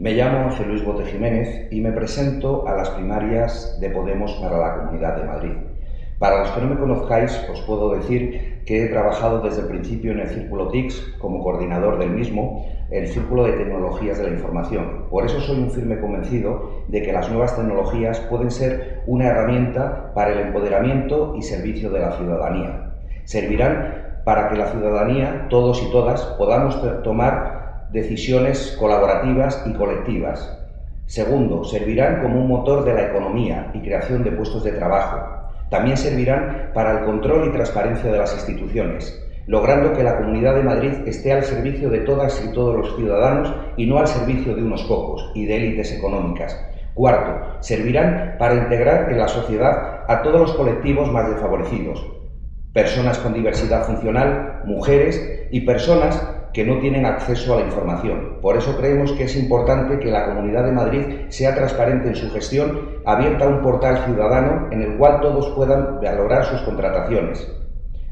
Me llamo José Luis Bote Jiménez y me presento a las primarias de Podemos para la Comunidad de Madrid. Para los que no me conozcáis, os puedo decir que he trabajado desde el principio en el Círculo TICS como coordinador del mismo, el Círculo de Tecnologías de la Información. Por eso soy un firme convencido de que las nuevas tecnologías pueden ser una herramienta para el empoderamiento y servicio de la ciudadanía. Servirán para que la ciudadanía, todos y todas, podamos tomar decisiones colaborativas y colectivas. Segundo, servirán como un motor de la economía y creación de puestos de trabajo también servirán para el control y transparencia de las instituciones, logrando que la Comunidad de Madrid esté al servicio de todas y todos los ciudadanos y no al servicio de unos pocos y de élites económicas. Cuarto, servirán para integrar en la sociedad a todos los colectivos más desfavorecidos, personas con diversidad funcional, mujeres y personas que no tienen acceso a la información. Por eso creemos que es importante que la Comunidad de Madrid sea transparente en su gestión, abierta a un portal ciudadano en el cual todos puedan valorar sus contrataciones.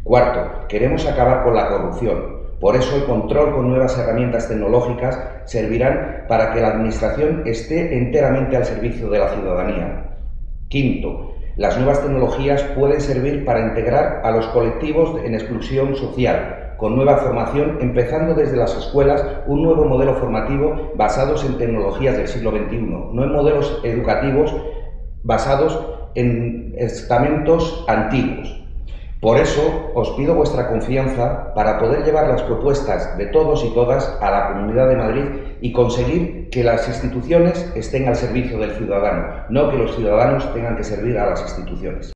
Cuarto, queremos acabar con la corrupción. Por eso el control con nuevas herramientas tecnológicas servirán para que la Administración esté enteramente al servicio de la ciudadanía. Quinto, las nuevas tecnologías pueden servir para integrar a los colectivos en exclusión social, con nueva formación, empezando desde las escuelas un nuevo modelo formativo basados en tecnologías del siglo XXI, no en modelos educativos basados en estamentos antiguos. Por eso os pido vuestra confianza para poder llevar las propuestas de todos y todas a la Comunidad de Madrid y conseguir que las instituciones estén al servicio del ciudadano, no que los ciudadanos tengan que servir a las instituciones.